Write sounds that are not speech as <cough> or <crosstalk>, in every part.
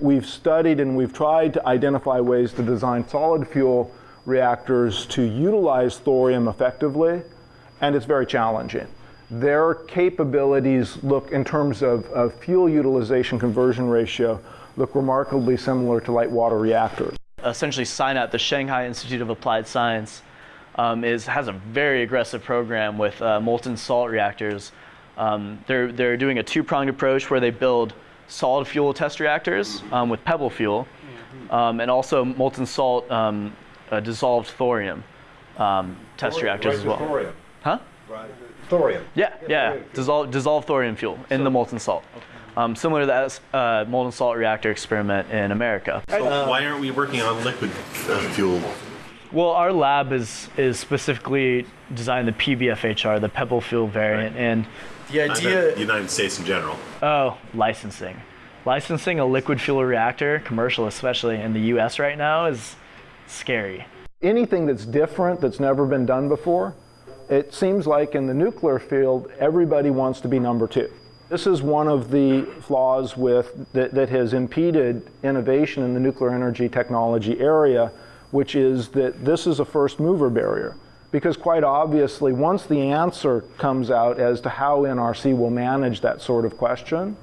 We've studied and we've tried to identify ways to design solid fuel reactors to utilize thorium effectively, and it's very challenging. Their capabilities look, in terms of, of fuel utilization conversion ratio, look remarkably similar to light water reactors. Essentially, SINAP, the Shanghai Institute of Applied Science, um, is, has a very aggressive program with uh, molten salt reactors. Um, they're, they're doing a two-pronged approach where they build solid fuel test reactors um, with pebble fuel um, and also molten salt um, uh, dissolved thorium um, test thorium, reactors as well. Thorium. Huh? Right. Thorium. Yeah, yeah, yeah. Dissolved, dissolved thorium fuel in so, the molten salt. Okay. Um, similar to that uh, molten salt reactor experiment in America. So uh, why aren't we working on liquid uh, fuel? Well, our lab is is specifically designed the PBFHR, the pebble fuel variant, right. and the idea. The United States in general. Oh, licensing. Licensing a liquid fuel reactor, commercial especially in the U.S. right now, is scary. Anything that's different, that's never been done before, it seems like in the nuclear field, everybody wants to be number two. This is one of the flaws with, that, that has impeded innovation in the nuclear energy technology area, which is that this is a first mover barrier. Because quite obviously, once the answer comes out as to how NRC will manage that sort of question,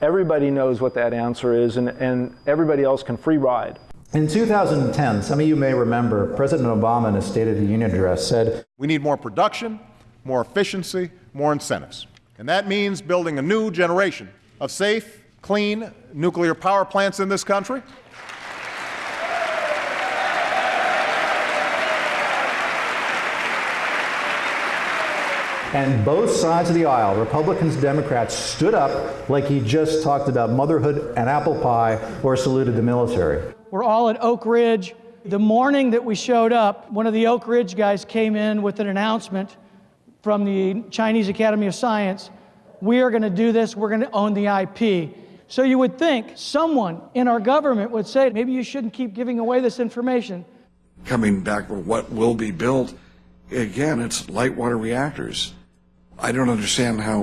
everybody knows what that answer is and, and everybody else can free ride. In 2010, some of you may remember, President Obama in his State of the Union address said, We need more production, more efficiency, more incentives. And that means building a new generation of safe, clean nuclear power plants in this country. And both sides of the aisle, Republicans, Democrats, stood up like he just talked about motherhood and apple pie or saluted the military. We're all at Oak Ridge. The morning that we showed up, one of the Oak Ridge guys came in with an announcement from the Chinese Academy of Science, we are going to do this, we're going to own the IP. So you would think someone in our government would say, maybe you shouldn't keep giving away this information. Coming back for what will be built, again, it's light water reactors. I don't understand how,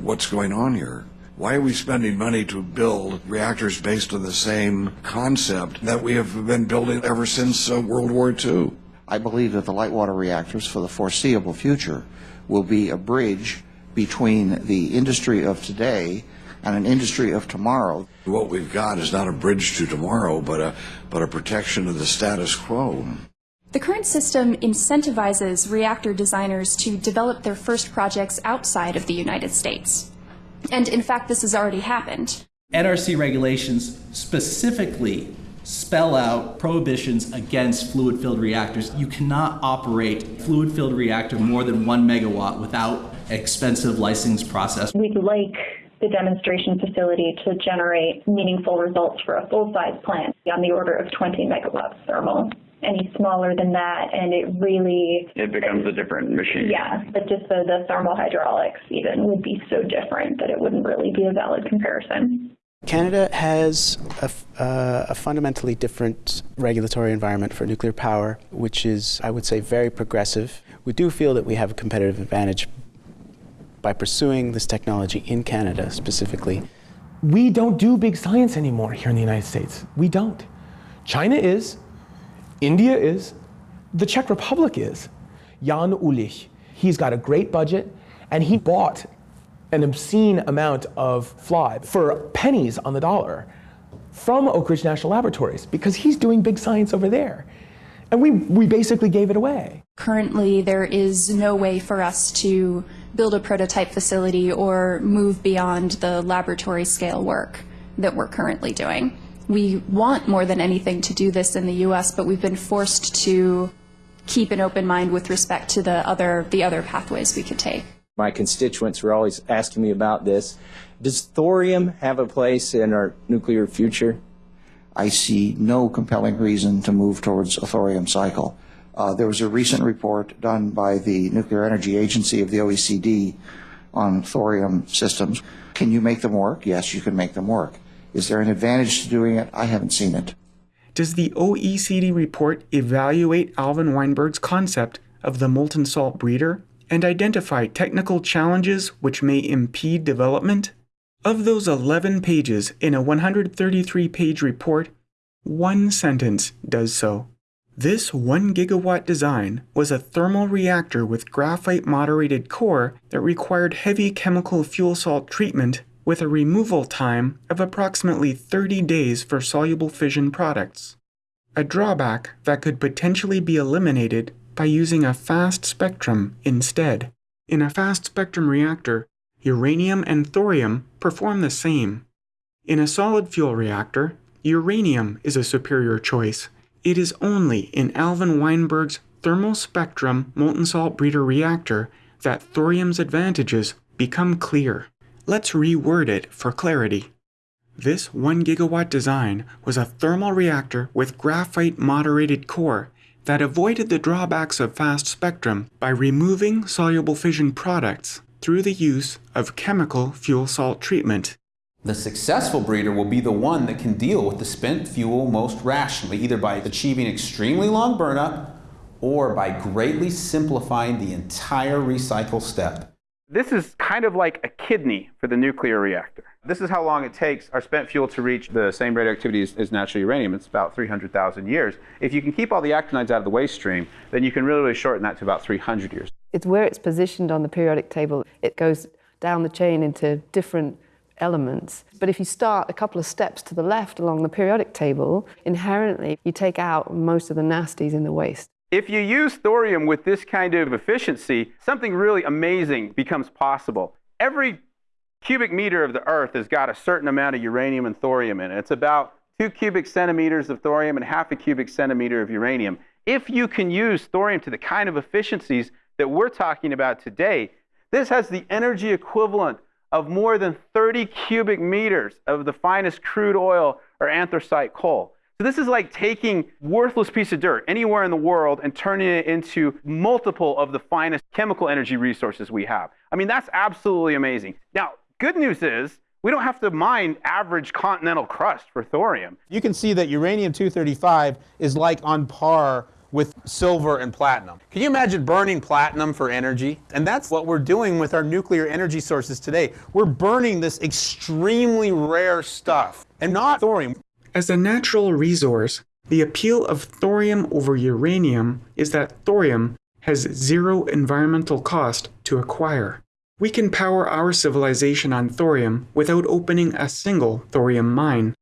what's going on here. Why are we spending money to build reactors based on the same concept that we have been building ever since uh, World War II? I believe that the light water reactors for the foreseeable future will be a bridge between the industry of today and an industry of tomorrow. What we've got is not a bridge to tomorrow, but a, but a protection of the status quo. The current system incentivizes reactor designers to develop their first projects outside of the United States. And in fact, this has already happened. NRC regulations specifically spell out prohibitions against fluid-filled reactors. You cannot operate fluid-filled reactor more than one megawatt without expensive license process. We'd like the demonstration facility to generate meaningful results for a full-size plant on the order of 20 megawatts thermal. Any smaller than that, and it really... It becomes a different machine. Yeah, but just the, the thermal hydraulics even would be so different that it wouldn't really be a valid comparison. Canada has a, uh, a, fundamentally different regulatory environment for nuclear power, which is, I would say, very progressive. We do feel that we have a competitive advantage by pursuing this technology in Canada specifically. We don't do big science anymore here in the United States. We don't. China is, India is, the Czech Republic is. Jan Uhlir, he's got a great budget, and he bought an obscene amount of FLiBe for pennies on the dollar from Oak Ridge National Laboratories because he's doing big science over there. And we, we basically gave it away. Currently, there is no way for us to build a prototype facility or move beyond the laboratory scale work that we're currently doing. We want more than anything to do this in the US, but we've been forced to keep an open mind with respect to the other, the other pathways we could take. My constituents were always asking me about this. Does thorium have a place in our nuclear future? I see no compelling reason to move towards a thorium cycle. Uh, there was a recent report done by the Nuclear Energy Agency of the OECD on thorium systems. Can you make them work? Yes, you can make them work. Is there an advantage to doing it? I haven't seen it. Does the OECD report evaluate Alvin Weinberg's concept of the molten salt breeder and identify technical challenges which may impede development? Of those 11 pages in a 133 page report, one sentence does so. This 1 gigawatt design was a thermal reactor with graphite moderated core that required heavy chemical fuel salt treatment with a removal time of approximately 30 days for soluble fission products. A drawback that could potentially be eliminated by using a fast spectrum instead. In a fast spectrum reactor, uranium and thorium perform the same. In a solid fuel reactor, uranium is a superior choice. It is only in Alvin Weinberg's thermal spectrum molten salt breeder reactor that thorium's advantages become clear. Let's reword it for clarity. This 1 gigawatt design was a thermal reactor with graphite moderated core that avoided the drawbacks of fast spectrum by removing soluble fission products through the use of chemical fuel salt treatment. The successful breeder will be the one that can deal with the spent fuel most rationally, either by achieving extremely long burnup or by greatly simplifying the entire recycle step. This is kind of like a kidney for the nuclear reactor. This is how long it takes our spent fuel to reach the same radioactivity as, as natural uranium. It's about 300,000 years. If you can keep all the actinides out of the waste stream, then you can really, really shorten that to about 300 years. It's where it's positioned on the periodic table. It goes down the chain into different elements. But if you start a couple of steps to the left along the periodic table, inherently you take out most of the nasties in the waste. If you use thorium with this kind of efficiency, something really amazing becomes possible. Every cubic meter of the Earth has got a certain amount of uranium and thorium in it. It's about two cubic centimeters of thorium and half a cubic centimeter of uranium. If you can use thorium to the kind of efficiencies that we're talking about today, this has the energy equivalent of more than 30 cubic meters of the finest crude oil or anthracite coal. So this is like taking worthless piece of dirt anywhere in the world and turning it into multiple of the finest chemical energy resources we have. I mean, that's absolutely amazing. Now, good news is we don't have to mine average continental crust for thorium. You can see that uranium-235 is like on par with silver and platinum. Can you imagine burning platinum for energy? And that's what we're doing with our nuclear energy sources today. We're burning this extremely rare stuff and not thorium. As a natural resource, the appeal of thorium over uranium is that thorium has zero environmental cost to acquire. We can power our civilization on thorium without opening a single thorium mine.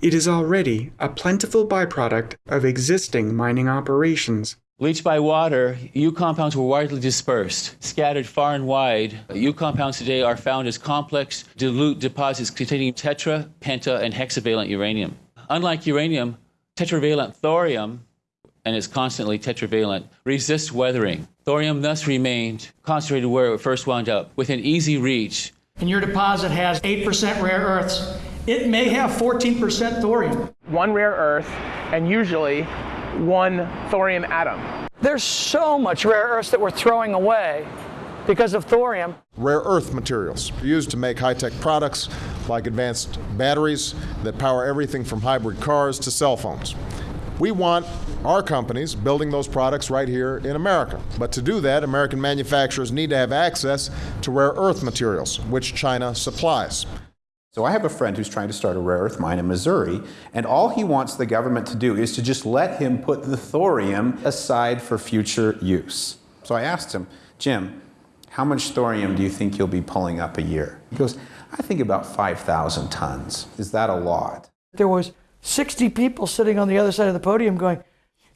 It is already a plentiful byproduct of existing mining operations. Leached by water, U compounds were widely dispersed, scattered far and wide. U compounds today are found as complex, dilute deposits containing tetra, penta, and hexavalent uranium. Unlike uranium, tetravalent thorium, and is constantly tetravalent, resists weathering. Thorium thus remained concentrated where it first wound up, within easy reach. And your deposit has 8% rare earths it may have 14% thorium. One rare earth and usually one thorium atom. There's so much rare earths that we're throwing away because of thorium. Rare earth materials used to make high-tech products like advanced batteries that power everything from hybrid cars to cell phones. We want our companies building those products right here in America. But to do that, American manufacturers need to have access to rare earth materials, which China supplies. So I have a friend who's trying to start a rare earth mine in Missouri, and all he wants the government to do is to just let him put the thorium aside for future use. So I asked him, Jim, how much thorium do you think you'll be pulling up a year? He goes, I think about 5,000 tons. Is that a lot? There was 60 people sitting on the other side of the podium going,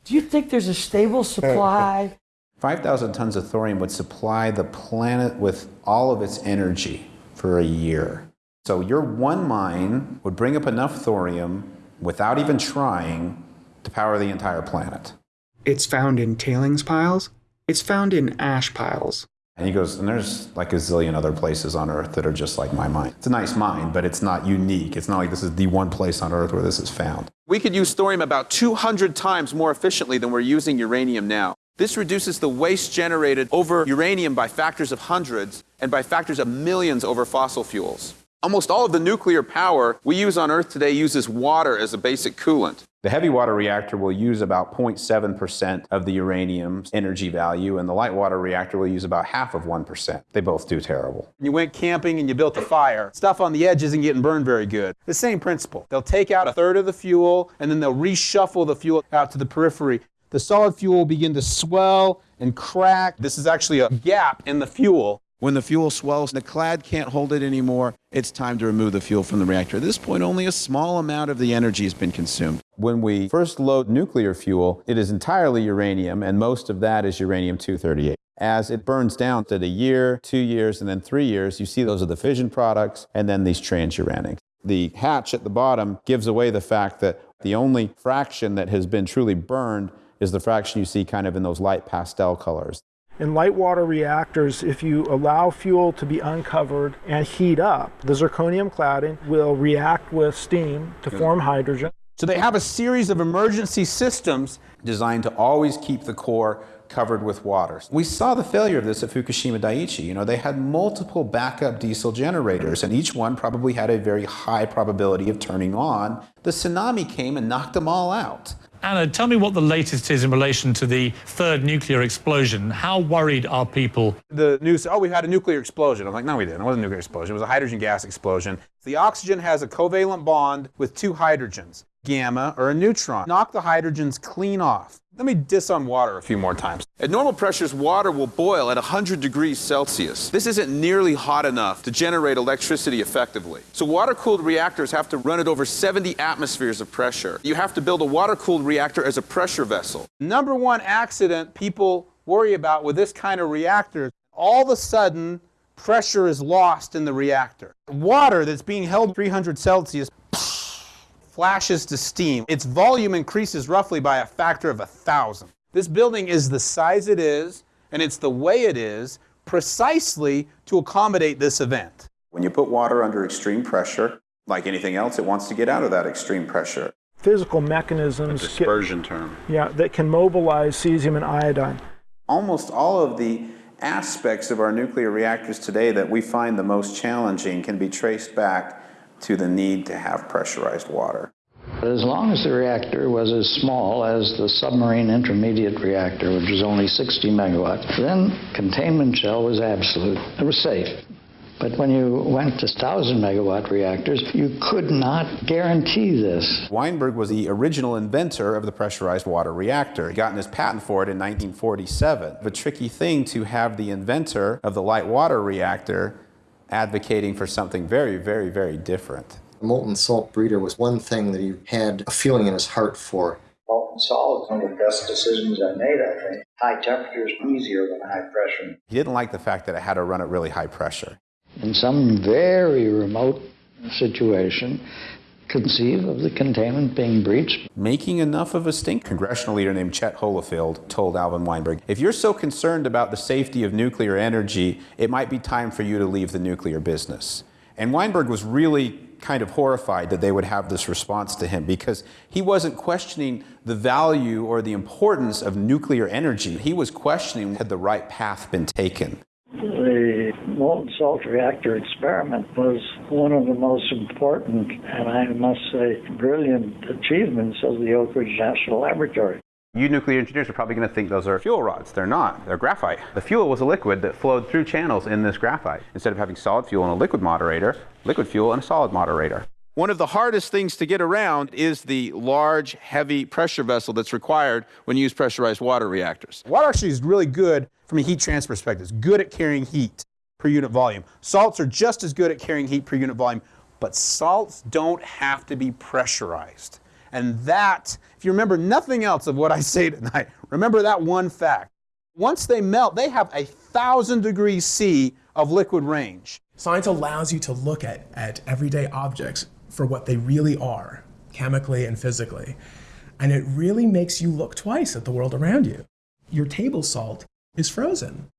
do you think there's a stable supply? <laughs> 5,000 tons of thorium would supply the planet with all of its energy for a year. So your one mine would bring up enough thorium without even trying to power the entire planet. It's found in tailings piles. It's found in ash piles. And he goes, and there's like a zillion other places on Earth that are just like my mind. It's a nice mind, but it's not unique. It's not like this is the one place on Earth where this is found. We could use thorium about 200 times more efficiently than we're using uranium now. This reduces the waste generated over uranium by factors of hundreds and by factors of millions over fossil fuels. Almost all of the nuclear power we use on Earth today uses water as a basic coolant. The heavy water reactor will use about 0.7% of the uranium's energy value, and the light water reactor will use about half of 1%. They both do terrible. You went camping and you built a fire. Stuff on the edge isn't getting burned very good. The same principle. They'll take out a third of the fuel and then they'll reshuffle the fuel out to the periphery. The solid fuel will begin to swell and crack. This is actually a gap in the fuel. When the fuel swells, and the clad can't hold it anymore. It's time to remove the fuel from the reactor. At this point, only a small amount of the energy has been consumed. When we first load nuclear fuel, it is entirely uranium, and most of that is uranium 238. As it burns down to a year, two years, and then three years, you see those are the fission products and then these transuranics. The hatch at the bottom gives away the fact that the only fraction that has been truly burned is the fraction you see kind of in those light pastel colors. In light water reactors, if you allow fuel to be uncovered and heat up, the zirconium cladding will react with steam to form hydrogen. So they have a series of emergency systems designed to always keep the core covered with water. We saw the failure of this at Fukushima Daiichi. You know, they had multiple backup diesel generators, and each one probably had a very high probability of turning on. The tsunami came and knocked them all out. Anna, tell me what the latest is in relation to the third nuclear explosion. How worried are people? The news, oh, we had a nuclear explosion. I'm like, no, we didn't. It wasn't a nuclear explosion. It was a hydrogen gas explosion. The oxygen has a covalent bond with two hydrogens, gamma or a neutron. Knock the hydrogens clean off. Let me diss on water a few more times. At normal pressures, water will boil at 100 degrees Celsius. This isn't nearly hot enough to generate electricity effectively. So water-cooled reactors have to run at over 70 atmospheres of pressure. You have to build a water-cooled reactor as a pressure vessel. Number one accident people worry about with this kind of reactor, all of a sudden pressure is lost in the reactor. Water that's being held 300 Celsius flashes to steam. Its volume increases roughly by a factor of a thousand. This building is the size it is, and it's the way it is, precisely to accommodate this event. When you put water under extreme pressure, like anything else, it wants to get out of that extreme pressure. Physical mechanisms. A dispersion term. Yeah, that can mobilize cesium and iodine. Almost all of the aspects of our nuclear reactors today that we find the most challenging can be traced back to the need to have pressurized water. As long as the reactor was as small as the submarine intermediate reactor, which was only 60 megawatts, then containment shell was absolute. It was safe. But when you went to 1,000 megawatt reactors, you could not guarantee this. Weinberg was the original inventor of the pressurized water reactor. He got his patent for it in 1947. The tricky thing to have the inventor of the light water reactor advocating for something very, very, very different. The molten salt breeder was one thing that he had a feeling in his heart for. Molten salt is one of the best decisions I made, I think. High temperature is easier than high pressure. He didn't like the fact that it had to run at really high pressure. In some very remote situation, conceive of the containment being breached. Making enough of a stink. Congressional leader named Chet Holifield told Alvin Weinberg, if you're so concerned about the safety of nuclear energy, it might be time for you to leave the nuclear business. And Weinberg was really kind of horrified that they would have this response to him because he wasn't questioning the value or the importance of nuclear energy. He was questioning had the right path been taken. The molten salt reactor experiment was one of the most important and I must say brilliant achievements of the Oak Ridge National Laboratory. You nuclear engineers are probably going to think those are fuel rods. They're not. They're graphite. The fuel was a liquid that flowed through channels in this graphite. Instead of having solid fuel and a liquid moderator, liquid fuel and a solid moderator. One of the hardest things to get around is the large, heavy pressure vessel that's required when you use pressurized water reactors. Water actually is really good from a heat transfer perspective. It's good at carrying heat per unit volume. Salts are just as good at carrying heat per unit volume, but salts don't have to be pressurized. And that, if you remember nothing else of what I <laughs> say tonight, remember that one fact. Once they melt, they have a thousand degrees C of liquid range. Science allows you to look at, at everyday objects for what they really are, chemically and physically. And it really makes you look twice at the world around you. Your table salt is frozen.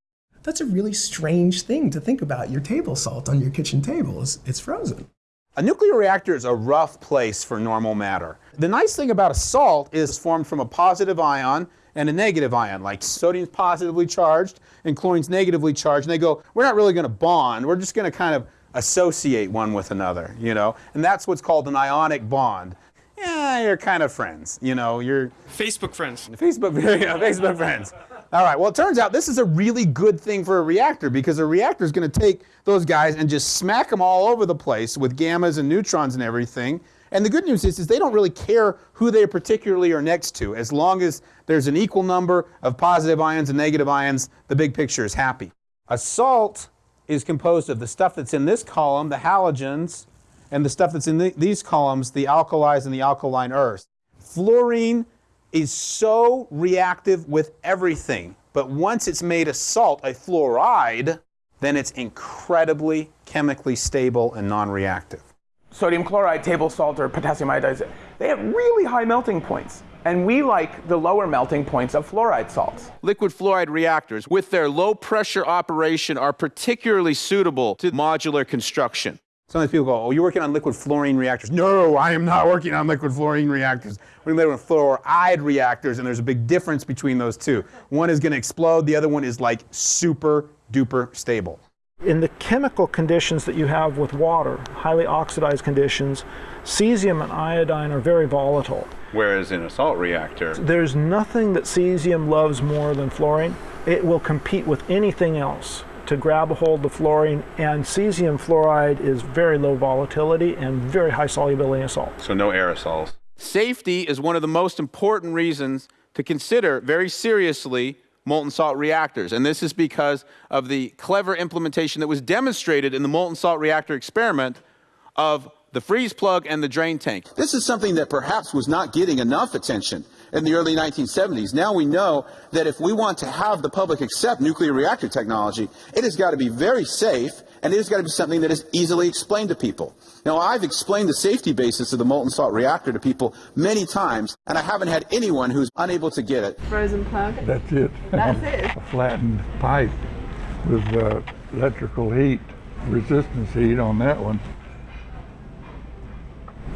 That's a really strange thing to think about. Your table salt on your kitchen table is it's frozen. A nuclear reactor is a rough place for normal matter. The nice thing about a salt is it's formed from a positive ion and a negative ion, like sodium's positively charged and chlorine's negatively charged. And they go, we're not really going to bond, we're just going to kind of associate one with another, you know? And that's what's called an ionic bond. Yeah, eh, you're kind of friends. You know, you're Facebook friends. Facebook, <laughs> yeah, Facebook friends. All right. Well, it turns out this is a really good thing for a reactor because a reactor is going to take those guys and just smack them all over the place with gammas and neutrons and everything. And the good news is, is they don't really care who they particularly are next to. As long as there's an equal number of positive ions and negative ions, the big picture is happy. A salt is composed of the stuff that's in this column, the halogens, and the stuff that's in the, these columns, the alkalis and the alkaline earths. Fluorine is so reactive with everything, but once it's made a salt, a fluoride, then it's incredibly chemically stable and non-reactive. Sodium chloride, table salt, or potassium iodide, they have really high melting points. And we like the lower melting points of fluoride salts. Liquid fluoride reactors, with their low pressure operation, are particularly suitable to modular construction. Sometimes people go, oh, you're working on liquid fluorine reactors. No, I am not working on liquid fluorine reactors. We're working on fluoride reactors, and there's a big difference between those two. One is going to explode, the other one is like super duper stable. In the chemical conditions that you have with water, highly oxidized conditions, cesium and iodine are very volatile. Whereas in a salt reactor, There's nothing that cesium loves more than fluorine. It will compete with anything else to grab a hold of fluorine, and cesium fluoride is very low volatility and very high solubility in salt. so no aerosols. Safety is one of the most important reasons to consider very seriously molten salt reactors. And this is because of the clever implementation that was demonstrated in the molten salt reactor experiment of the freeze plug and the drain tank. This is something that perhaps was not getting enough attention in the early 1970s. Now we know that if we want to have the public accept nuclear reactor technology, it has got to be very safe and it has got to be something that is easily explained to people. Now, I've explained the safety basis of the molten salt reactor to people many times, and I haven't had anyone who's unable to get it. Frozen plug? That's it. That's it. A flattened pipe with uh, electrical heat, resistance heat on that one.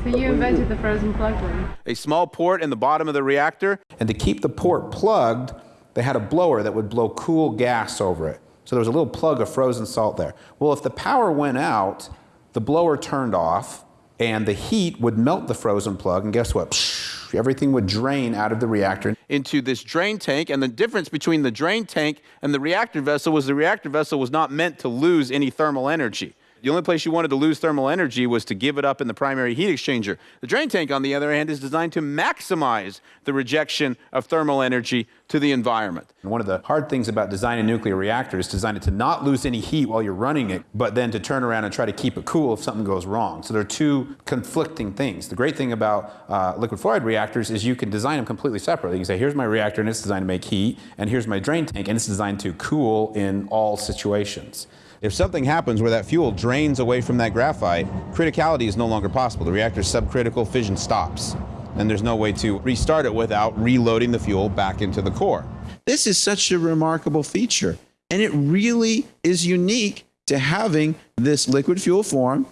So you invented the frozen plug one. A small port in the bottom of the reactor, And to keep the port plugged, they had a blower that would blow cool gas over it. So there was a little plug of frozen salt there. Well, if the power went out, the blower turned off, and the heat would melt the frozen plug, and guess what? Psh, everything would drain out of the reactor. into this drain tank, and the difference between the drain tank and the reactor vessel was the reactor vessel was not meant to lose any thermal energy. The only place you wanted to lose thermal energy was to give it up in the primary heat exchanger. The drain tank, on the other hand, is designed to maximize the rejection of thermal energy to the environment. And one of the hard things about designing a nuclear reactor is design it to not lose any heat while you're running it, but then to turn around and try to keep it cool if something goes wrong. So there are two conflicting things. The great thing about uh, liquid fluoride reactors is you can design them completely separately. You can say, here's my reactor and it's designed to make heat, and here's my drain tank and it's designed to cool in all situations. If something happens where that fuel drains away from that graphite, criticality is no longer possible. The reactor's subcritical fission stops, and there's no way to restart it without reloading the fuel back into the core. This is such a remarkable feature, and it really is unique to having this liquid fuel form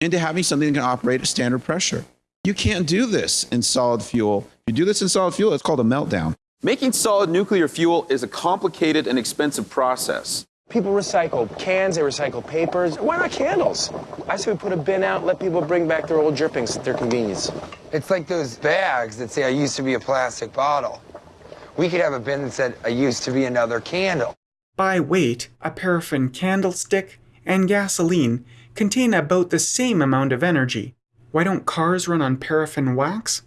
and to having something that can operate at standard pressure. You can't do this in solid fuel. If you do this in solid fuel, it's called a meltdown. Making solid nuclear fuel is a complicated and expensive process. People recycle cans, they recycle papers. Why not candles? I say we put a bin out, let people bring back their old drippings at their convenience. It's like those bags that say, I used to be a plastic bottle. We could have a bin that said, I used to be another candle. By weight, a paraffin candlestick and gasoline contain about the same amount of energy. Why don't cars run on paraffin wax?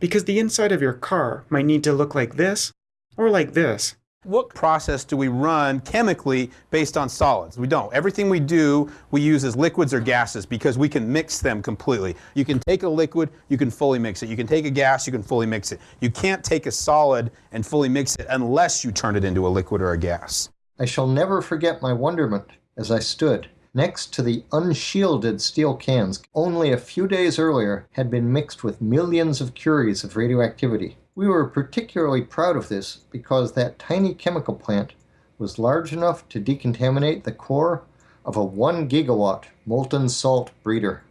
Because the inside of your car might need to look like this or like this. What process do we run chemically based on solids? We don't. Everything we do, we use as liquids or gases because we can mix them completely. You can take a liquid, you can fully mix it. You can take a gas, you can fully mix it. You can't take a solid and fully mix it unless you turn it into a liquid or a gas. I shall never forget my wonderment as I stood next to the unshielded steel cans only a few days earlier had been mixed with millions of curies of radioactivity. We were particularly proud of this because that tiny chemical plant was large enough to decontaminate the core of a 1 gigawatt molten salt breeder.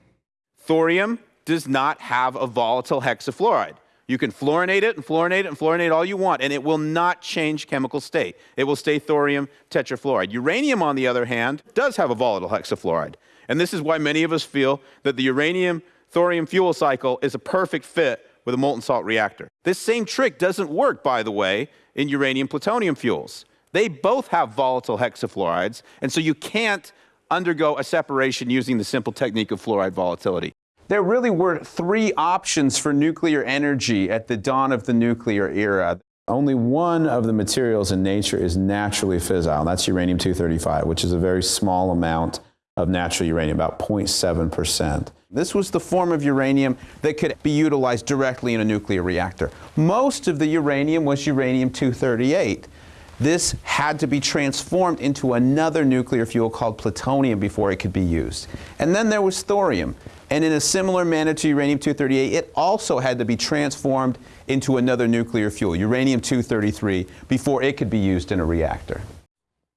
Thorium does not have a volatile hexafluoride. You can fluorinate it and fluorinate it and fluorinate all you want, and it will not change chemical state. It will stay thorium tetrafluoride. Uranium, on the other hand, does have a volatile hexafluoride. And this is why many of us feel that the uranium thorium fuel cycle is a perfect fit with a molten salt reactor. This same trick doesn't work, by the way, in uranium plutonium fuels. They both have volatile hexafluorides, and so you can't undergo a separation using the simple technique of fluoride volatility. There really were three options for nuclear energy at the dawn of the nuclear era. Only one of the materials in nature is naturally fissile, and that's uranium-235, which is a very small amount of natural uranium, about 0.7%. This was the form of uranium that could be utilized directly in a nuclear reactor. Most of the uranium was uranium-238. This had to be transformed into another nuclear fuel called plutonium before it could be used. And then there was thorium. And in a similar manner to uranium-238, it also had to be transformed into another nuclear fuel, uranium-233, before it could be used in a reactor.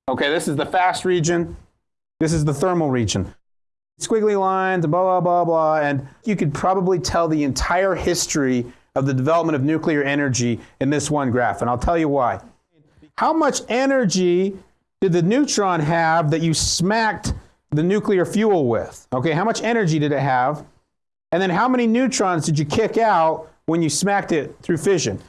Okay, this is the fast region. This is the thermal region. Squiggly lines, blah, blah, blah, blah. And you could probably tell the entire history of the development of nuclear energy in this one graph. And I'll tell you why. How much energy did the neutron have that you smacked the nuclear fuel with? Okay, how much energy did it have? And then how many neutrons did you kick out when you smacked it through fission?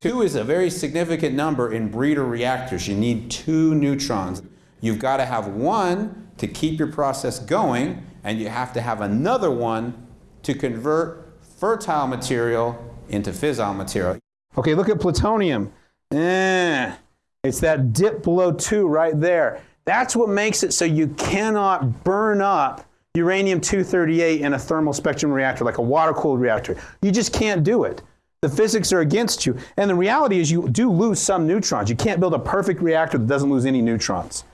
Two is a very significant number in breeder reactors. You need two neutrons. You've got to have one to keep your process going, and you have to have another one to convert fertile material into fissile material. Okay, look at plutonium. Eh, it's that dip below two right there. That's what makes it so you cannot burn up uranium-238 in a thermal spectrum reactor, like a water-cooled reactor. You just can't do it. The physics are against you. And the reality is you do lose some neutrons. You can't build a perfect reactor that doesn't lose any neutrons.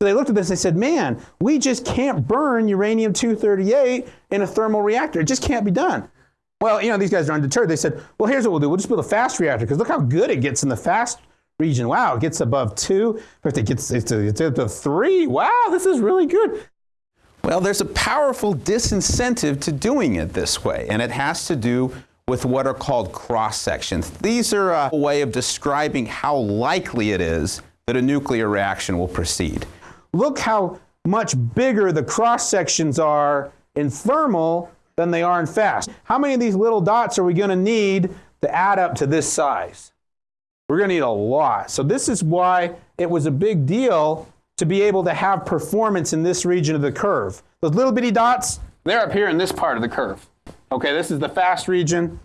So they looked at this and they said, man, we just can't burn uranium-238 in a thermal reactor. It just can't be done. Well, you know, these guys are undeterred. They said, well, here's what we'll do. We'll just build a fast reactor because look how good it gets in the fast region. Wow, it gets above two. If it gets it's to, to three, wow, this is really good. Well, there's a powerful disincentive to doing it this way, and it has to do with what are called cross sections. These are a way of describing how likely it is that a nuclear reaction will proceed. Look how much bigger the cross sections are in thermal than they are in fast. How many of these little dots are we going to need to add up to this size? We're going to need a lot. So this is why it was a big deal to be able to have performance in this region of the curve. Those little bitty dots, they're up here in this part of the curve. Okay, this is the fast region.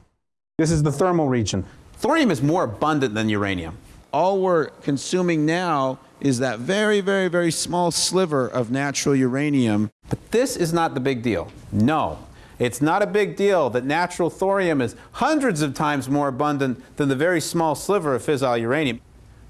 This is the thermal region. Thorium is more abundant than uranium. All we're consuming now is that very, very, very small sliver of natural uranium. But this is not the big deal. No, it's not a big deal that natural thorium is hundreds of times more abundant than the very small sliver of fissile uranium.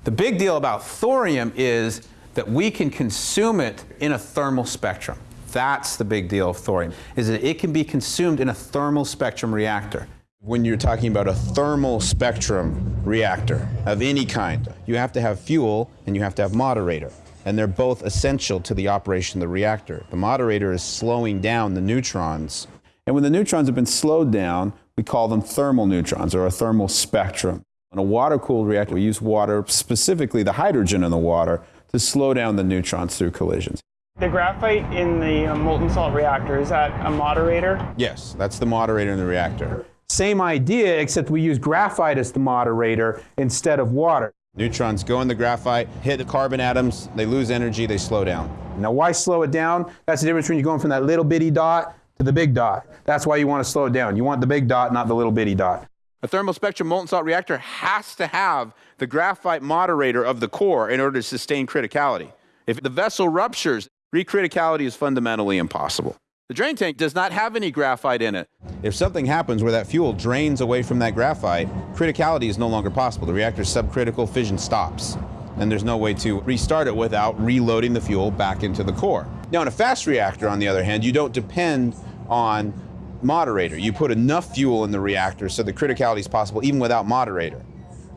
The big deal about thorium is that we can consume it in a thermal spectrum. That's the big deal of thorium, is that it can be consumed in a thermal spectrum reactor. When you're talking about a thermal spectrum reactor of any kind, you have to have fuel and you have to have moderator. And they're both essential to the operation of the reactor. The moderator is slowing down the neutrons and when the neutrons have been slowed down, we call them thermal neutrons or a thermal spectrum. In a water-cooled reactor, we use water, specifically the hydrogen in the water, to slow down the neutrons through collisions. The graphite in the uh, molten salt reactor, is that a moderator? Yes, that's the moderator in the reactor. Same idea, except we use graphite as the moderator instead of water. Neutrons go in the graphite, hit the carbon atoms, they lose energy, they slow down. Now why slow it down? That's the difference between you're going from that little bitty dot to the big dot. That's why you want to slow it down. You want the big dot, not the little bitty dot. A thermal spectrum molten salt reactor has to have the graphite moderator of the core in order to sustain criticality. If the vessel ruptures, recriticality is fundamentally impossible. The drain tank does not have any graphite in it. If something happens where that fuel drains away from that graphite, criticality is no longer possible. The reactor's subcritical fission stops, and there's no way to restart it without reloading the fuel back into the core. Now, in a fast reactor, on the other hand, you don't depend on moderator. You put enough fuel in the reactor so the criticality is possible even without moderator.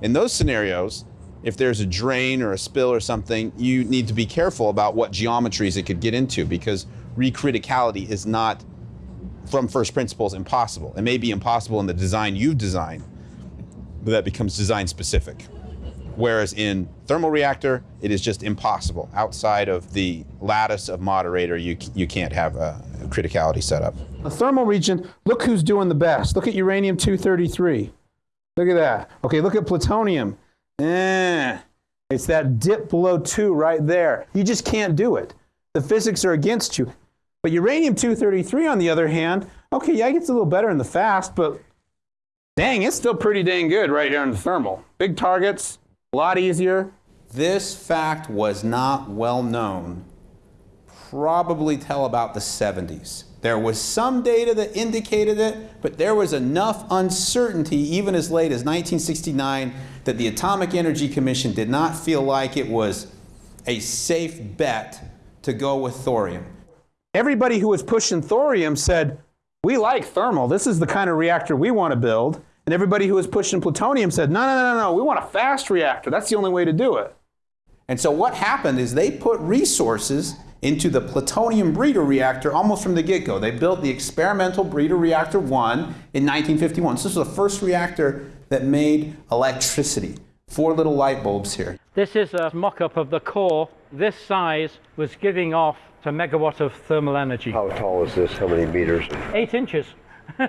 In those scenarios, if there's a drain or a spill or something, you need to be careful about what geometries it could get into because recriticality is not, from first principles, impossible. It may be impossible in the design you've designed, but that becomes design specific. Whereas in thermal reactor, it is just impossible. Outside of the lattice of moderator, you, you can't have a, a criticality set up. The thermal region, look who's doing the best. Look at uranium-233. Look at that. Okay, look at plutonium. Eh, it's that dip below 2 right there. You just can't do it. The physics are against you. But uranium-233, on the other hand, okay, yeah, it gets a little better in the fast, but dang, it's still pretty dang good right here in the thermal. Big targets, a lot easier. This fact was not well known probably till about the 70s. There was some data that indicated it, but there was enough uncertainty even as late as 1969 that the Atomic Energy Commission did not feel like it was a safe bet to go with thorium. Everybody who was pushing thorium said, we like thermal. This is the kind of reactor we want to build. And everybody who was pushing plutonium said, no, no, no, no, no, we want a fast reactor. That's the only way to do it. And so what happened is they put resources into the plutonium breeder reactor almost from the get-go. They built the experimental breeder reactor 1 in 1951. So this was the first reactor that made electricity. Four little light bulbs here. This is a mock-up of the core. This size was giving off a megawatt of thermal energy. How tall is this? How many meters? Eight inches. <laughs>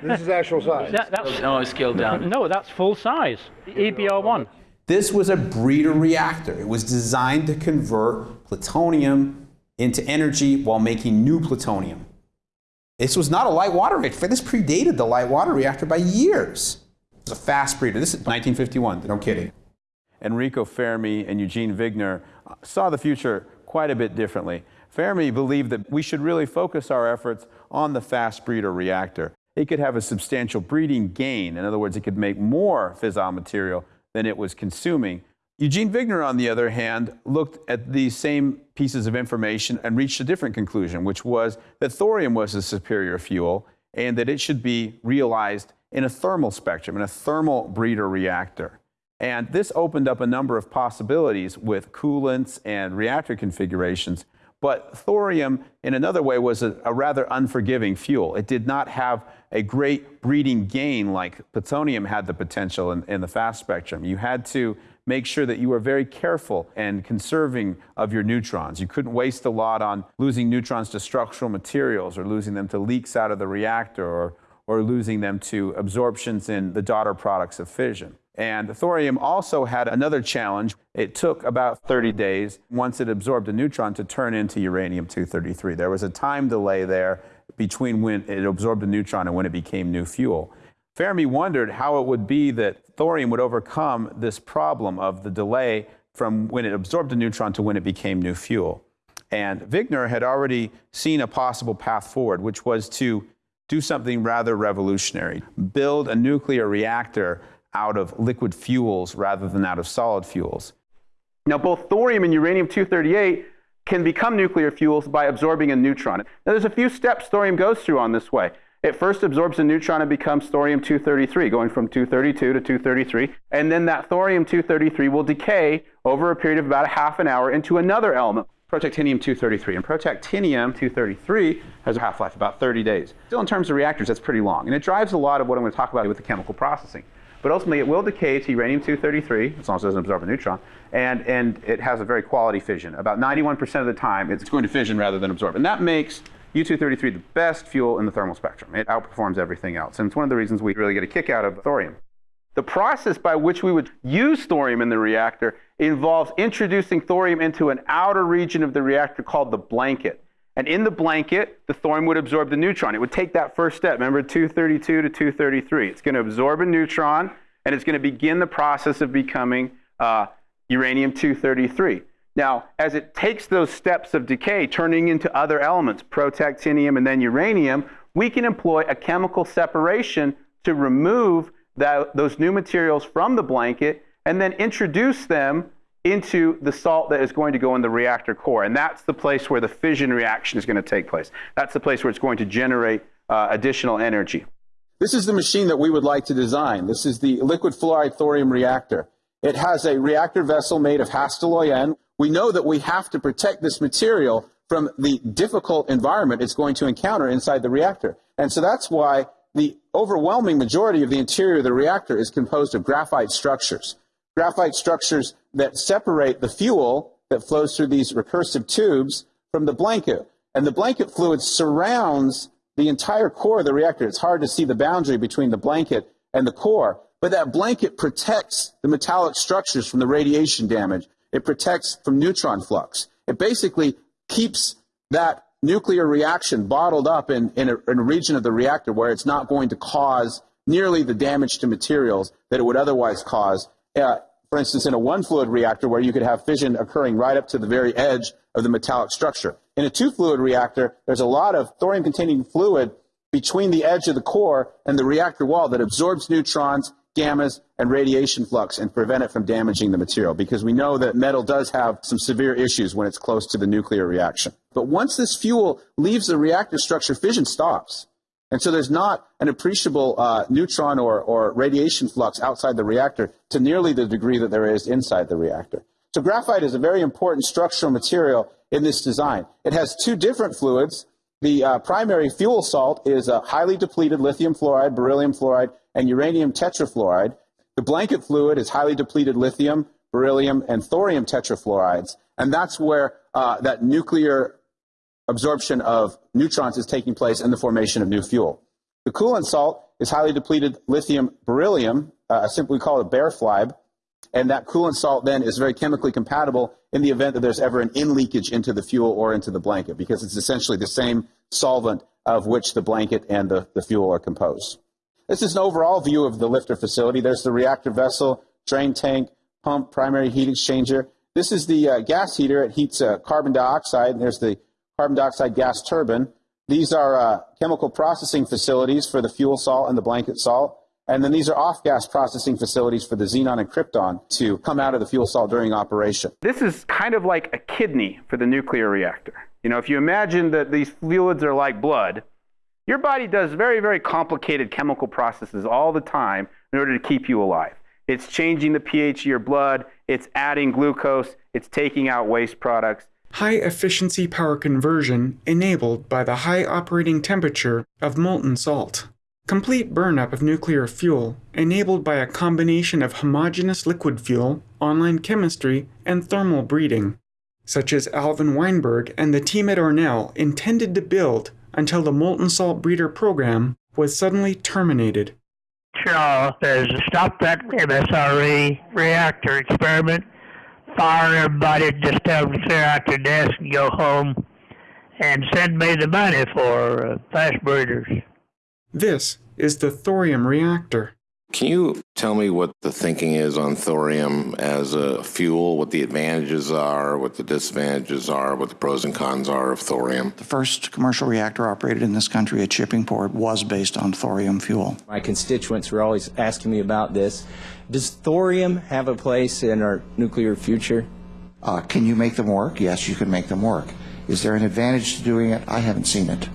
This is actual size. That, that's, no, it's scaled down. <laughs> No, that's full size. The EBR1. This was a breeder reactor. It was designed to convert plutonium into energy while making new plutonium. This was not a light water reactor. This predated the light water reactor by years. It was a fast breeder. This is 1951, no kidding. Enrico Fermi and Eugene Wigner saw the future quite a bit differently. Fermi believed that we should really focus our efforts on the fast breeder reactor. It could have a substantial breeding gain. In other words, it could make more fissile material than it was consuming. Eugene Wigner, on the other hand, looked at these same pieces of information and reached a different conclusion, which was that thorium was a superior fuel and that it should be realized in a thermal spectrum, in a thermal breeder reactor. And this opened up a number of possibilities with coolants and reactor configurations but thorium, in another way, was a, a, rather unforgiving fuel. It did not have a great breeding gain like plutonium had the potential in, in the fast spectrum. You had to make sure that you were very careful and conserving of your neutrons. You couldn't waste a lot on losing neutrons to structural materials or losing them to leaks out of the reactor or, or losing them to absorptions in the daughter products of fission. And thorium also had another challenge. It took about 30 days once it absorbed a neutron to turn into uranium-233. There was a time delay there between when it absorbed a neutron and when it became new fuel. Fermi wondered how it would be that thorium would overcome this problem of the delay from when it absorbed a neutron to when it became new fuel. And Wigner had already seen a possible path forward, which was to do something rather revolutionary, build a nuclear reactor out of liquid fuels rather than out of solid fuels. Now, both thorium and uranium-238 can become nuclear fuels by absorbing a neutron. Now, there's a few steps thorium goes through on this way. It first absorbs a neutron and becomes thorium-233, going from 232 to 233. And then that thorium-233 will decay over a period of about a half an hour into another element, protactinium-233. And protactinium-233 has a half-life about 30 days. Still, in terms of reactors, that's pretty long. And it drives a lot of what I'm going to talk about with the chemical processing. But ultimately, it will decay to uranium-233, as long as it doesn't absorb a neutron, and, and it has a very quality fission. About 91% of the time, it's going to fission rather than absorb. And that makes U-233 the best fuel in the thermal spectrum. It outperforms everything else. And it's one of the reasons we really get a kick out of thorium. The process by which we would use thorium in the reactor involves introducing thorium into an outer region of the reactor called the blanket. And in the blanket, the thorium would absorb the neutron. It would take that first step, remember 232 to 233. It's going to absorb a neutron, and it's going to begin the process of becoming uh, uranium-233. Now, as it takes those steps of decay, turning into other elements, protactinium and then uranium, we can employ a chemical separation to remove that, those new materials from the blanket and then introduce them into the salt that is going to go in the reactor core. And that's the place where the fission reaction is going to take place. That's the place where it's going to generate uh, additional energy. This is the machine that we would like to design. This is the liquid fluoride thorium reactor. It has a reactor vessel made of Hastelloy N. We know that we have to protect this material from the difficult environment it's going to encounter inside the reactor. And so that's why the overwhelming majority of the interior of the reactor is composed of graphite structures graphite structures that separate the fuel that flows through these recursive tubes from the blanket. And the blanket fluid surrounds the entire core of the reactor. It's hard to see the boundary between the blanket and the core. but that blanket protects the metallic structures from the radiation damage. It protects from neutron flux. It basically keeps that nuclear reaction bottled up in, in, a, in a region of the reactor where it's not going to cause nearly the damage to materials that it would otherwise cause. Uh, for instance, in a one fluid reactor where you could have fission occurring right up to the very edge of the metallic structure. In a two fluid reactor, there's a lot of thorium containing fluid between the edge of the core and the reactor wall that absorbs neutrons, gammas, and radiation flux and prevent it from damaging the material because we know that metal does have some severe issues when it's close to the nuclear reaction. But once this fuel leaves the reactor structure, fission stops. And so there's not an appreciable uh, neutron or, or radiation flux outside the reactor to nearly the degree that there is inside the reactor. So graphite is a very important structural material in this design. It has two different fluids. The uh, primary fuel salt is a highly depleted lithium fluoride, beryllium fluoride, and uranium tetrafluoride. The blanket fluid is highly depleted lithium, beryllium, and thorium tetrafluorides. And that's where uh, that nuclear absorption of neutrons is taking place in the formation of new fuel. The coolant salt is highly depleted lithium beryllium, uh, simply call it FLiBe, and that coolant salt then is very chemically compatible in the event that there's ever an in leakage into the fuel or into the blanket, because it's essentially the same solvent of which the blanket and the, the fuel are composed. This is an overall view of the LFTR facility. There's the reactor vessel, drain tank, pump, primary heat exchanger. This is the uh, gas heater. It heats uh, carbon dioxide. And there's the carbon dioxide gas turbine. These are uh, chemical processing facilities for the fuel salt and the blanket salt. And then these are off-gas processing facilities for the xenon and krypton to come out of the fuel salt during operation. This is kind of like a kidney for the nuclear reactor. You know, if you imagine that these fluids are like blood, your body does very, very complicated chemical processes all the time in order to keep you alive. It's changing the pH of your blood, it's adding glucose, it's taking out waste products. High efficiency power conversion enabled by the high operating temperature of molten salt. Complete burnup of nuclear fuel enabled by a combination of homogeneous liquid fuel, online chemistry, and thermal breeding, such as Alvin Weinberg and the team at ORNL intended to build until the molten salt breeder program was suddenly terminated. Charles says stop that MSRE reactor experiment, fire everybody, just tell them to clear out their desk and go home, and send me the money for uh, fast breeders. This is the thorium reactor. Can you tell me what the thinking is on thorium as a fuel, what the advantages are, what the disadvantages are, what the pros and cons are of thorium? The first commercial reactor operated in this country at Shippingport was based on thorium fuel. My constituents were always asking me about this. Does thorium have a place in our nuclear future? Uh, can you make them work? Yes, you can make them work. Is there an advantage to doing it? I haven't seen it.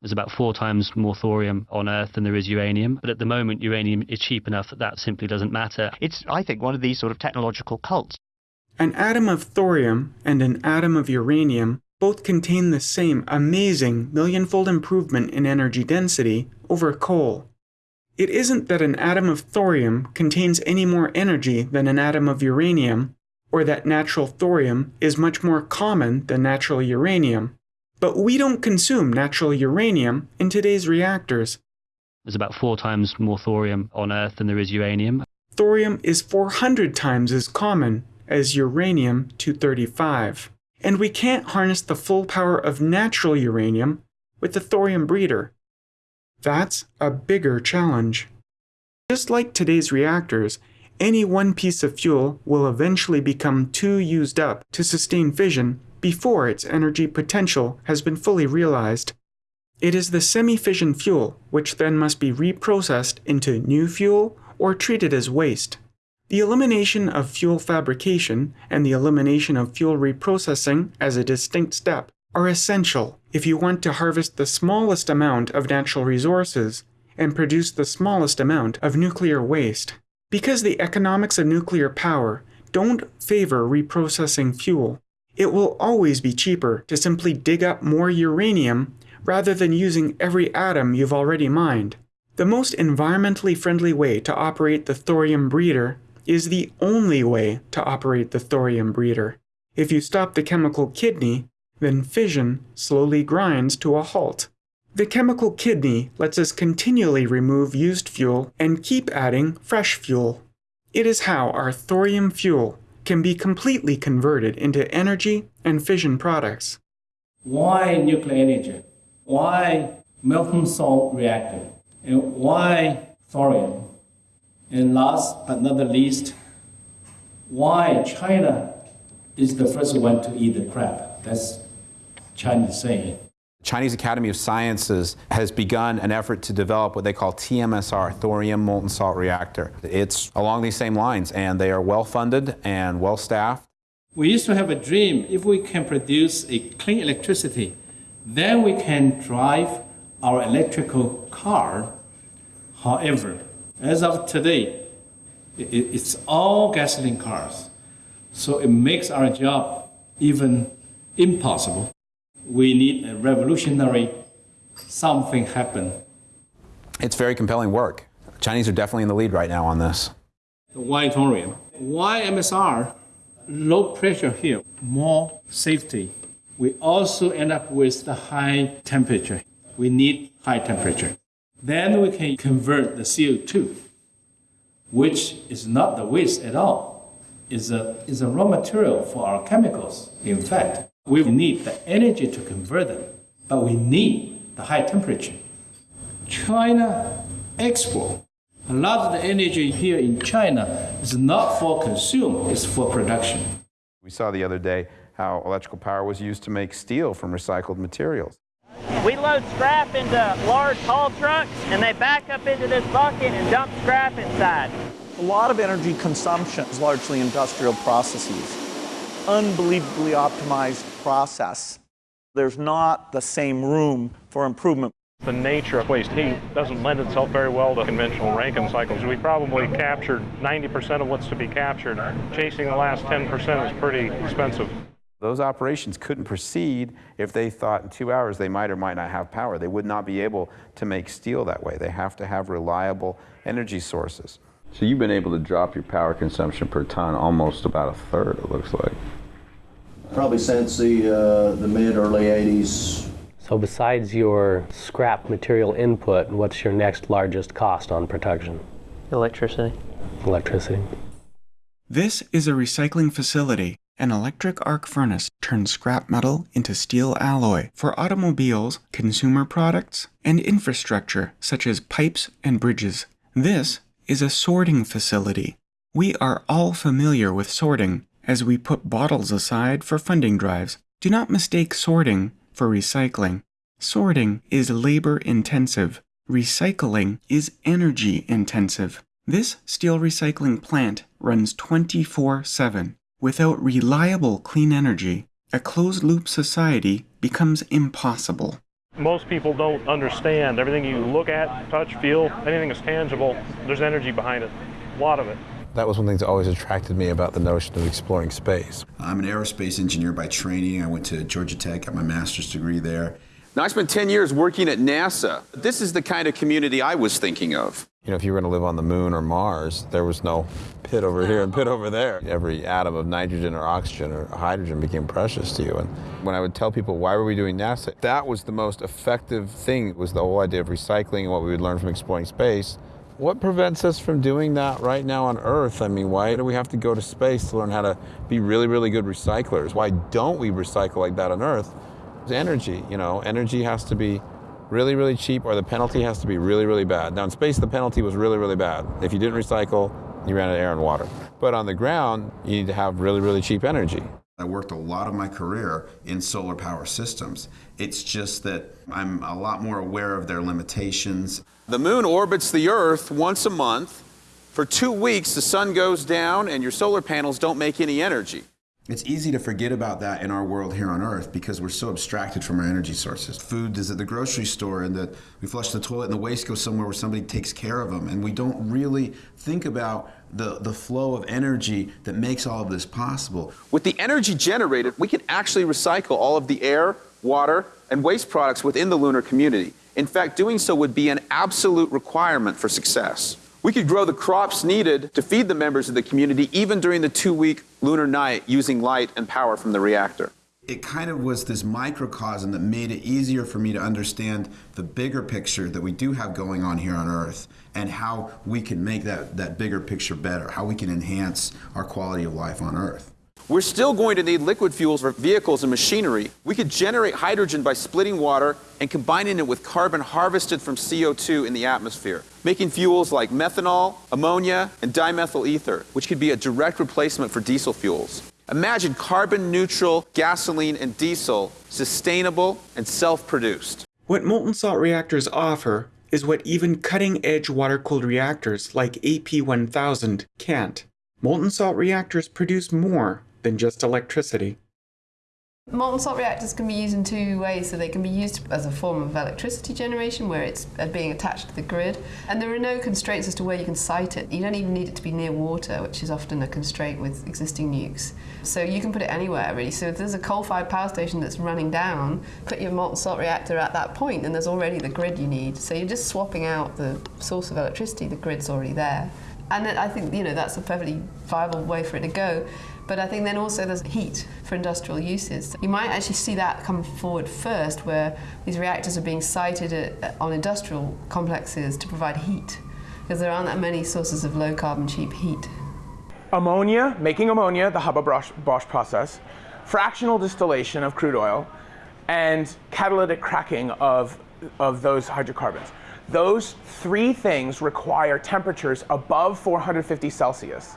There's about four times more thorium on Earth than there is uranium, but at the moment uranium is cheap enough that that simply doesn't matter. It's, I think, one of these sort of technological cults. An atom of thorium and an atom of uranium both contain the same amazing millionfold improvement in energy density over coal. It isn't that an atom of thorium contains any more energy than an atom of uranium, or that natural thorium is much more common than natural uranium. But we don't consume natural uranium in today's reactors. There's about four times more thorium on Earth than there is uranium. Thorium is 400 times as common as uranium 235. And we can't harness the full power of natural uranium with the thorium breeder. That's a bigger challenge. Just like today's reactors, any one piece of fuel will eventually become too used up to sustain fission before its energy potential has been fully realized. It is the semi-fission fuel which then must be reprocessed into new fuel or treated as waste. The elimination of fuel fabrication and the elimination of fuel reprocessing as a distinct step are essential if you want to harvest the smallest amount of natural resources and produce the smallest amount of nuclear waste. Because the economics of nuclear power don't favor reprocessing fuel, it will always be cheaper to simply dig up more uranium rather than using every atom you've already mined. The most environmentally friendly way to operate the thorium breeder is the only way to operate the thorium breeder. If you stop the chemical kidney, then fission slowly grinds to a halt. The chemical kidney lets us continually remove used fuel and keep adding fresh fuel. It is how our thorium fuel can be completely converted into energy and fission products. Why nuclear energy? Why molten salt reactor? And why thorium? And last but not the least, why China is the first one to eat the crab? That's Chinese saying. Chinese Academy of Sciences has begun an effort to develop what they call TMSR, thorium molten salt reactor. It's along these same lines, and they are well funded and well staffed. We used to have a dream if we can produce a clean electricity, then we can drive our electrical car. However, as of today, it's all gasoline cars. So it makes our job even impossible we need a revolutionary something happen. It's very compelling work. Chinese are definitely in the lead right now on this. Why thorium? Why MSR? Low pressure here, more safety. We also end up with the high temperature. We need high temperature. Then we can convert the CO2, which is not the waste at all. Is a, is a raw material for our chemicals, in fact. We need the energy to convert them, but we need the high temperature. China export. A lot of the energy here in China is not for consume, it's for production. We saw the other day how electrical power was used to make steel from recycled materials. We load scrap into large haul trucks and they back up into this bucket and dump scrap inside. A lot of energy consumption is largely industrial processes unbelievably optimized process. There's not the same room for improvement. The nature of waste heat doesn't lend itself very well to conventional Rankine cycles. We probably captured 90% of what's to be captured. Chasing the last 10% is pretty expensive. Those operations couldn't proceed if they thought in two hours they might or might not have power. They would not be able to make steel that way. They have to have reliable energy sources. So you've been able to drop your power consumption per ton almost about a third, it looks like. Probably since the, uh, the mid early 80s. So, besides your scrap material input, what's your next largest cost on production? Electricity. Electricity. This is a recycling facility. An electric arc furnace turns scrap metal into steel alloy for automobiles, consumer products, and infrastructure such as pipes and bridges. This is a sorting facility. We are all familiar with sorting, as we put bottles aside for funding drives. Do not mistake sorting for recycling. Sorting is labor intensive. Recycling is energy intensive. This steel recycling plant runs 24 7. Without reliable clean energy, a closed loop society becomes impossible. Most people don't understand. Everything you look at, touch, feel, anything that's tangible, there's energy behind it. A lot of it. That was one thing that always attracted me about the notion of exploring space. I'm an aerospace engineer by training. I went to Georgia Tech, got my master's degree there. Now, I spent 10 years working at NASA. This is the kind of community I was thinking of. You know, if you were going to live on the moon or Mars, there was no pit over here and pit over there. Every atom of nitrogen or oxygen or hydrogen became precious to you. And when I would tell people, why were we doing NASA? That was the most effective thing, was the whole idea of recycling and what we would learn from exploring space. What prevents us from doing that right now on Earth? I mean, why do we have to go to space to learn how to be really, really good recyclers? Why don't we recycle like that on Earth? It's energy, you know, energy has to be really, really cheap or the penalty has to be really, really bad. Now in space, the penalty was really, really bad. If you didn't recycle, you ran out of air and water. But on the ground, you need to have really, really cheap energy. I worked a lot of my career in solar power systems. It's just that I'm a lot more aware of their limitations. The moon orbits the Earth once a month. For two weeks, the sun goes down and your solar panels don't make any energy. It's easy to forget about that in our world here on Earth because we're so abstracted from our energy sources. Food is at the grocery store, and that we flush the toilet, and the waste goes somewhere where somebody takes care of them. And we don't really think about the, the flow of energy that makes all of this possible. With the energy generated, we can actually recycle all of the air, water, and waste products within the lunar community. In fact, doing so would be an absolute requirement for success. We could grow the crops needed to feed the members of the community even during the two week lunar night using light and power from the reactor. it kind of was this microcosm that made it easier for me to understand the bigger picture that we do have going on here on Earth and how we can make that, that bigger picture better, how we can enhance our quality of life on Earth. We're still going to need liquid fuels for vehicles and machinery. We could generate hydrogen by splitting water and combining it with carbon harvested from CO2 in the atmosphere, making fuels like methanol, ammonia, and dimethyl ether, which could be a direct replacement for diesel fuels. Imagine carbon neutral gasoline and diesel, sustainable and self produced. What molten salt reactors offer is what even cutting edge water cooled reactors like AP1000 can't. Molten salt reactors produce more than just electricity. Molten salt reactors can be used in two ways. So they can be used as a form of electricity generation where it's uh, being attached to the grid. And there are no constraints as to where you can site it. You don't even need it to be near water, which is often a constraint with existing nukes. So you can put it anywhere really. So if there's a coal-fired power station that's running down, put your molten salt reactor at that point and there's already the grid you need. So you're just swapping out the source of electricity, the grid's already there. And I think you know that's a perfectly viable way for it to go. But I think then also there's heat for industrial uses. You might actually see that come forward first, where these reactors are being sited at, on industrial complexes to provide heat, because there aren't that many sources of low carbon, cheap heat. Ammonia, making ammonia, the Haber-Bosch process, fractional distillation of crude oil, and catalytic cracking of, of those hydrocarbons. Those three things require temperatures above 450 Celsius.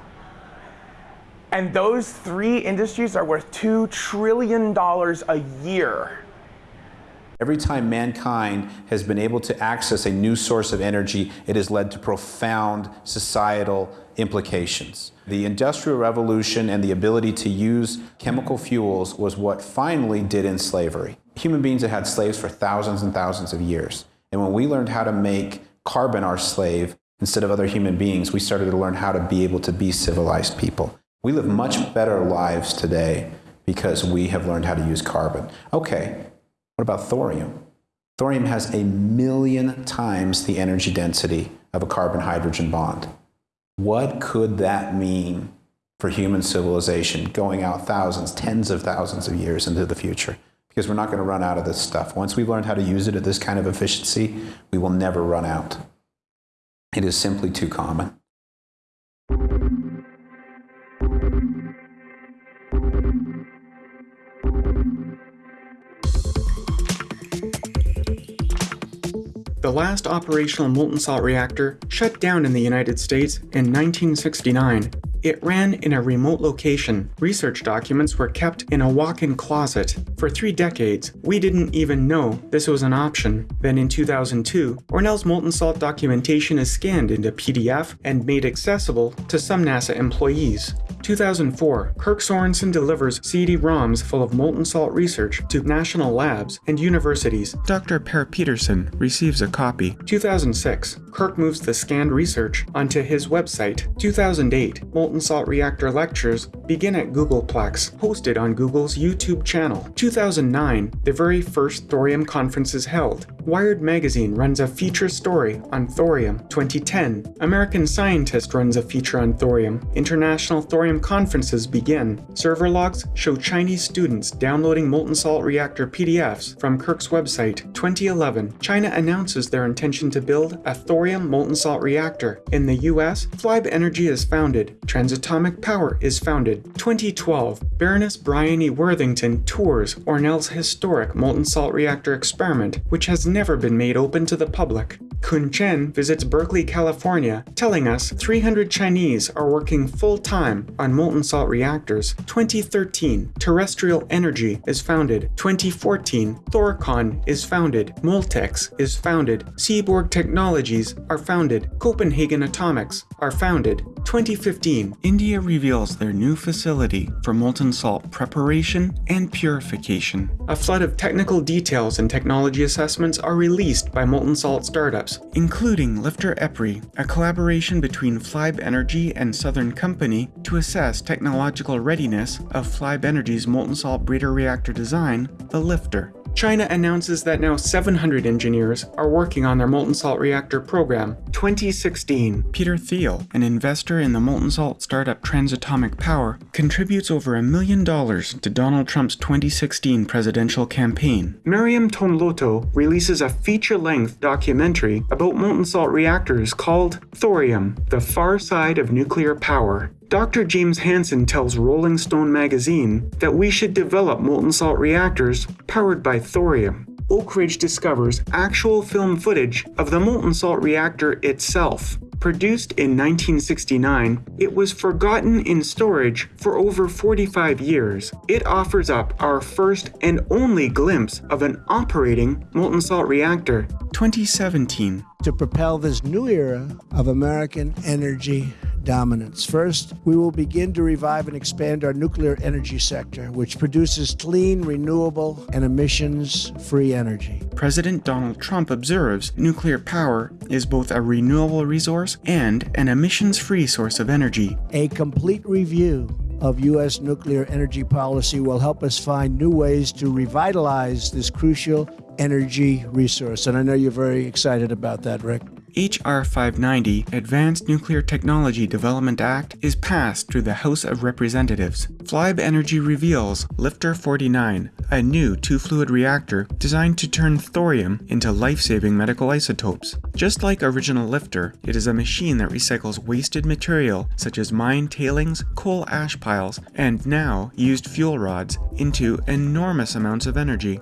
And those three industries are worth $2 trillion a year. Every time mankind has been able to access a new source of energy, it has led to profound societal implications. The Industrial Revolution and the ability to use chemical fuels was what finally did in slavery. Human beings had had slaves for thousands and thousands of years. And when we learned how to make carbon our slave instead of other human beings, we started to learn how to be able to be civilized people. We live much better lives today because we have learned how to use carbon. Okay, what about thorium? Thorium has a million times the energy density of a carbon hydrogen bond. What could that mean for human civilization going out thousands, tens of thousands of years into the future? Because we're not going to run out of this stuff. Once we've learned how to use it at this kind of efficiency, we will never run out. It is simply too common. The last operational molten salt reactor shut down in the United States in 1969. It ran in a remote location. Research documents were kept in a walk-in closet. For three decades, we didn't even know this was an option. Then in 2002, ORNL's molten salt documentation is scanned into PDF and made accessible to some NASA employees. 2004, Kirk Sorensen delivers CD-ROMs full of molten salt research to national labs and universities. Dr. Per Peterson receives a copy. 2006, Kirk moves the scanned research onto his website. 2008, molten salt reactor lectures begin at Googleplex, hosted on Google's YouTube channel. 2009, the very first thorium conference is held. Wired magazine runs a feature story on thorium. 2010, American Scientist runs a feature on thorium. International thorium conferences begin. Server logs show Chinese students downloading molten salt reactor PDFs from Kirk's website. 2011, China announces their intention to build a thorium molten salt reactor. In the US, Flibe Energy is founded. Transatomic Power is founded. 2012, Baroness Bryony Worthington tours ORNL's historic molten salt reactor experiment, which has never been made open to the public. Kun Chen visits Berkeley, California, telling us 300 Chinese are working full-time on molten salt reactors. 2013, Terrestrial Energy is founded. 2014, Thorcon is founded. Moltex is founded. Seaborg Technologies are founded. Copenhagen Atomics are founded. 2015, India reveals their new facility for molten salt preparation and purification. A flood of technical details and technology assessments are released by molten salt startups, including LFTR EPRI, a collaboration between Flibe Energy and Southern Company to assess technological readiness of Flibe Energy's molten salt breeder reactor design, the LFTR. China announces that now 700 engineers are working on their molten salt reactor program. 2016. Peter Thiel, an investor in the molten salt startup Transatomic Power, contributes over a million dollars to Donald Trump's 2016 presidential campaign. Myriam Tonelotto releases a feature-length documentary about molten salt reactors called Thorium, the Far Side of Nuclear Power. Dr. James Hansen tells Rolling Stone magazine that we should develop molten salt reactors powered by thorium. Oak Ridge discovers actual film footage of the molten salt reactor itself. Produced in 1969, it was forgotten in storage for over 45 years. It offers up our first and only glimpse of an operating molten salt reactor. 2017. To propel this new era of American energy dominance. First, we will begin to revive and expand our nuclear energy sector, which produces clean, renewable, and emissions free energy. President Donald Trump observes nuclear power is both a renewable resource and an emissions free source of energy. A complete review of U.S. nuclear energy policy will help us find new ways to revitalize this crucial energy resource. And I know you're very excited about that, Rick. H.R. 590 Advanced Nuclear Technology Development Act is passed through the House of Representatives. Flibe Energy reveals LFTR 49, a new two-fluid reactor designed to turn thorium into life-saving medical isotopes. Just like original LFTR, it is a machine that recycles wasted material such as mine tailings, coal ash piles, and now used fuel rods into enormous amounts of energy.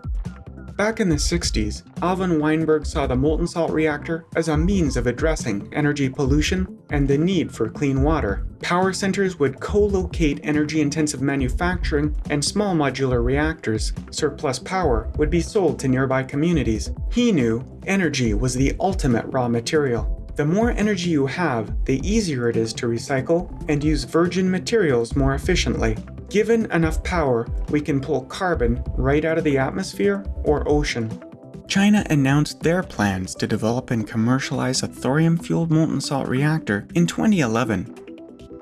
Back in the 60s, Alvin Weinberg saw the molten salt reactor as a means of addressing energy pollution and the need for clean water. Power centers would co-locate energy-intensive manufacturing and small modular reactors. Surplus power would be sold to nearby communities. He knew energy was the ultimate raw material. The more energy you have, the easier it is to recycle and use virgin materials more efficiently. Given enough power, we can pull carbon right out of the atmosphere or ocean. China announced their plans to develop and commercialize a thorium-fueled molten salt reactor in 2011.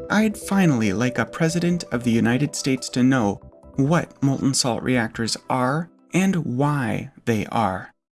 I'd finally like a President of the United States to know what molten salt reactors are and why they are.